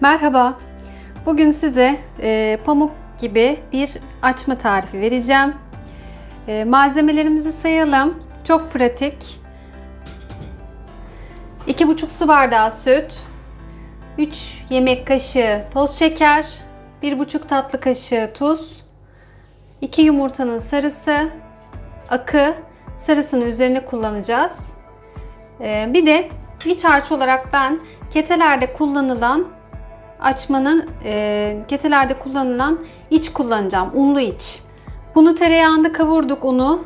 Merhaba. Bugün size e, pamuk gibi bir açma tarifi vereceğim. E, malzemelerimizi sayalım. Çok pratik. 2,5 su bardağı süt, 3 yemek kaşığı toz şeker, 1,5 tatlı kaşığı tuz, 2 yumurtanın sarısı, akı, sarısını üzerine kullanacağız. E, bir de iç harç olarak ben ketelerde kullanılan açmanın e, ketelerde kullanılan iç kullanacağım. Unlu iç. Bunu tereyağında kavurduk unu.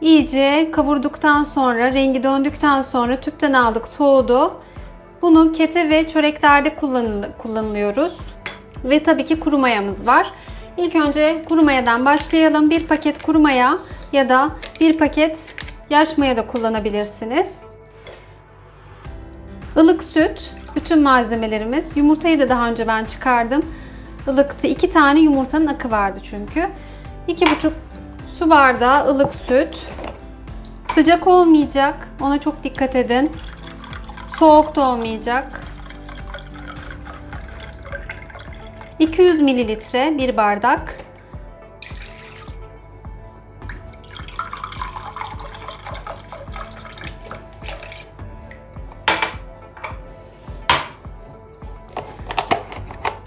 İyice kavurduktan sonra rengi döndükten sonra tüpten aldık soğudu. Bunu kete ve çöreklerde kullanıl kullanılıyoruz. Ve tabii ki kuru mayamız var. İlk önce kuru mayadan başlayalım. Bir paket kuru maya ya da bir paket yaş maya da kullanabilirsiniz. Ilık süt, bütün malzemelerimiz. Yumurtayı da daha önce ben çıkardım. Ilıktı. İki tane yumurtanın akı vardı çünkü. İki buçuk su bardağı ılık süt. Sıcak olmayacak. Ona çok dikkat edin. Soğuk da olmayacak. 200 mililitre bir bardak.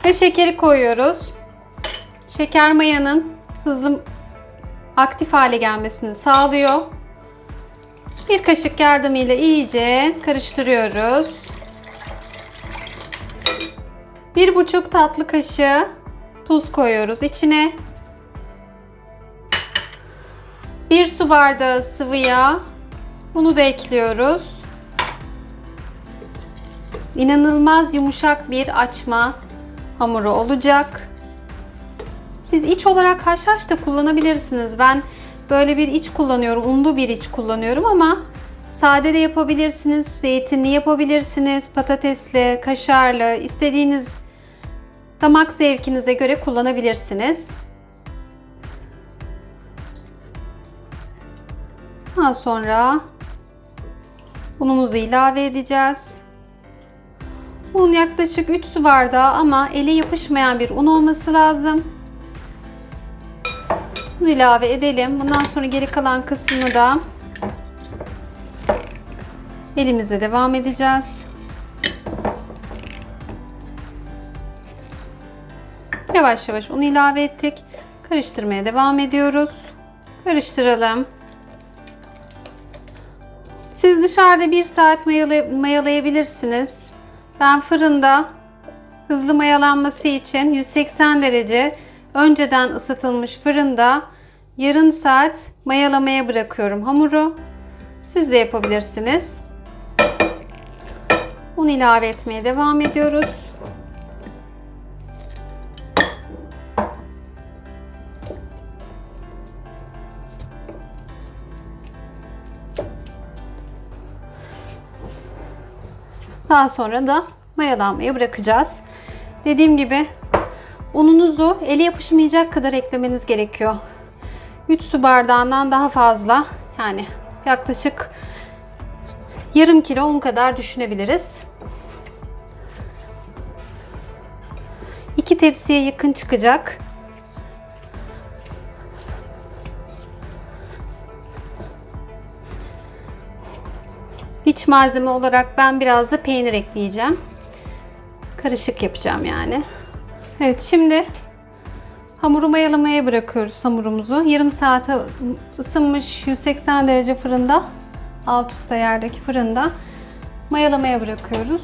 Ve şekeri koyuyoruz. Şeker mayanın hızlı aktif hale gelmesini sağlıyor. Bir kaşık yardımıyla iyice karıştırıyoruz. Bir buçuk tatlı kaşığı tuz koyuyoruz içine. Bir su bardağı sıvı yağ. Bunu da ekliyoruz. İnanılmaz yumuşak bir açma hamuru olacak. Siz iç olarak haşhaş da kullanabilirsiniz. Ben böyle bir iç kullanıyorum. Unlu bir iç kullanıyorum ama sade de yapabilirsiniz. Zeytinli yapabilirsiniz. Patatesli, kaşarlı, istediğiniz damak zevkinize göre kullanabilirsiniz. Daha sonra unumuzu ilave edeceğiz. Un yaklaşık 3 su bardağı ama ele yapışmayan bir un olması lazım. Bunu ilave edelim. Bundan sonra geri kalan kısmını da elimizle devam edeceğiz. Yavaş yavaş un ilave ettik. Karıştırmaya devam ediyoruz. Karıştıralım. Siz dışarıda bir saat mayalay mayalayabilirsiniz. Ben fırında hızlı mayalanması için 180 derece önceden ısıtılmış fırında yarım saat mayalamaya bırakıyorum hamuru. Siz de yapabilirsiniz. Un ilave etmeye devam ediyoruz. Daha sonra da mayalanmaya bırakacağız. Dediğim gibi ununuzu eli yapışmayacak kadar eklemeniz gerekiyor. 3 su bardağından daha fazla yani yaklaşık yarım kilo un kadar düşünebiliriz. 2 tepsiye yakın çıkacak. İç malzeme olarak ben biraz da peynir ekleyeceğim. Karışık yapacağım yani. Evet şimdi hamuru mayalamaya bırakıyoruz hamurumuzu. Yarım saate ısınmış 180 derece fırında alt üst ayardaki fırında mayalamaya bırakıyoruz.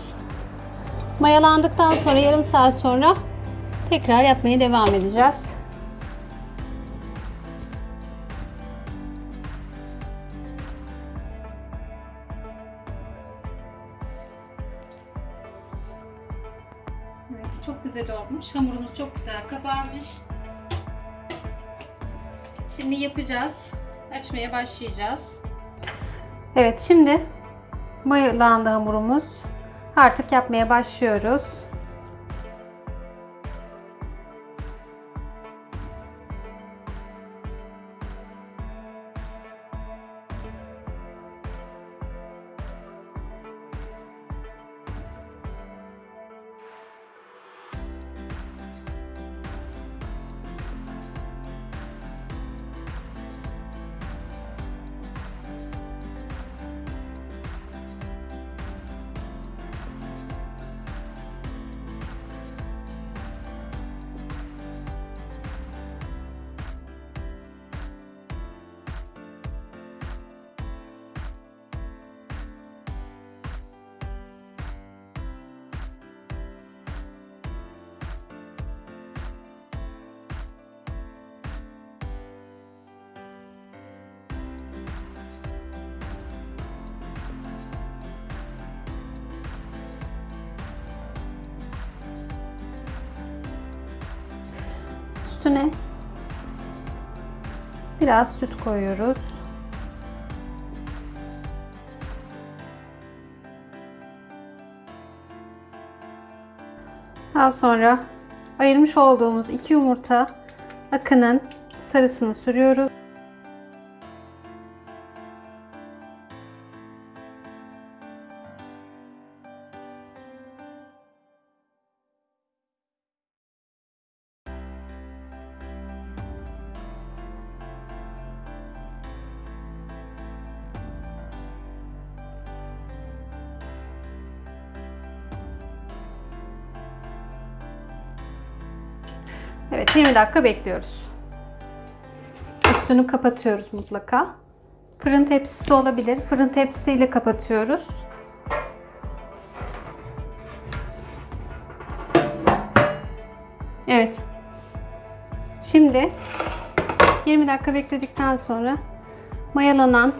Mayalandıktan sonra yarım saat sonra tekrar yapmaya devam edeceğiz. Çok güzel olmuş. Hamurumuz çok güzel kabarmış. Şimdi yapacağız. Açmaya başlayacağız. Evet, şimdi mayalandı hamurumuz. Artık yapmaya başlıyoruz. Üstüne biraz süt koyuyoruz. Daha sonra ayırmış olduğumuz iki yumurta akının sarısını sürüyoruz. Evet 20 dakika bekliyoruz. Üstünü kapatıyoruz mutlaka. Fırın tepsisi olabilir. Fırın tepsisiyle kapatıyoruz. Evet. Şimdi 20 dakika bekledikten sonra mayalanan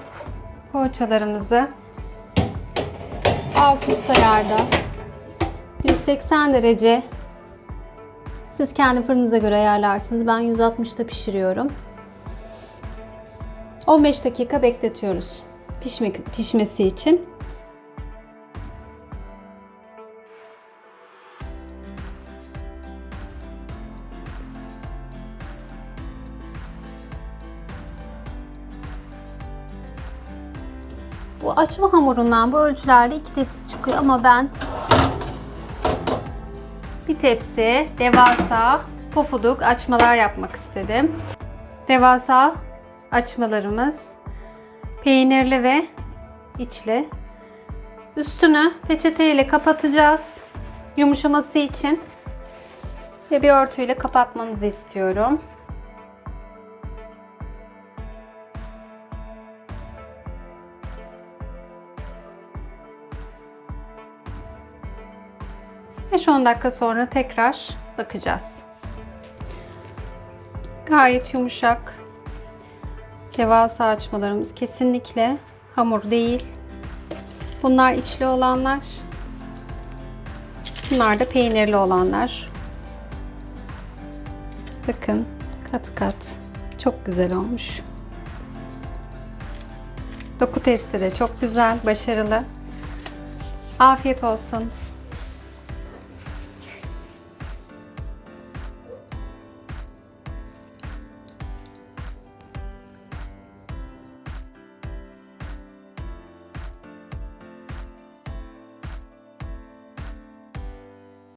poğaçalarımızı alt üst ayarda 180 derece siz kendi fırınıza göre ayarlarsınız. Ben 160'da pişiriyorum. 15 dakika bekletiyoruz pişmek, pişmesi için. Bu açma hamurundan bu ölçülerde iki tepsi çıkıyor ama ben bir tepsi devasa pofuduk açmalar yapmak istedim. Devasa açmalarımız peynirli ve içli. Üstünü peçete ile kapatacağız. Yumuşaması için ve bir örtüyle kapatmanızı istiyorum. Beş 10 dakika sonra tekrar bakacağız. Gayet yumuşak. Devasa açmalarımız kesinlikle hamur değil. Bunlar içli olanlar. Bunlar da peynirli olanlar. Bakın kat kat. Çok güzel olmuş. Doku testi de çok güzel, başarılı. Afiyet olsun.